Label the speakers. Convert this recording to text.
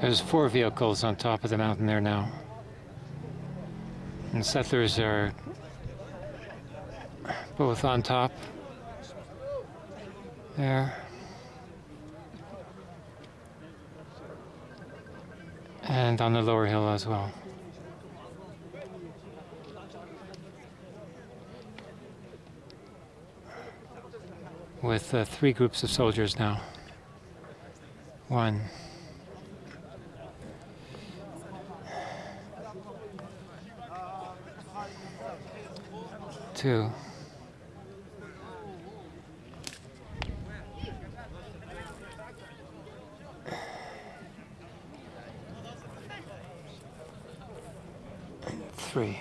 Speaker 1: There's four vehicles on top of the mountain there now. And settlers are both on top there. And on the lower hill as well. With uh, three groups of soldiers now. One. Two. and three.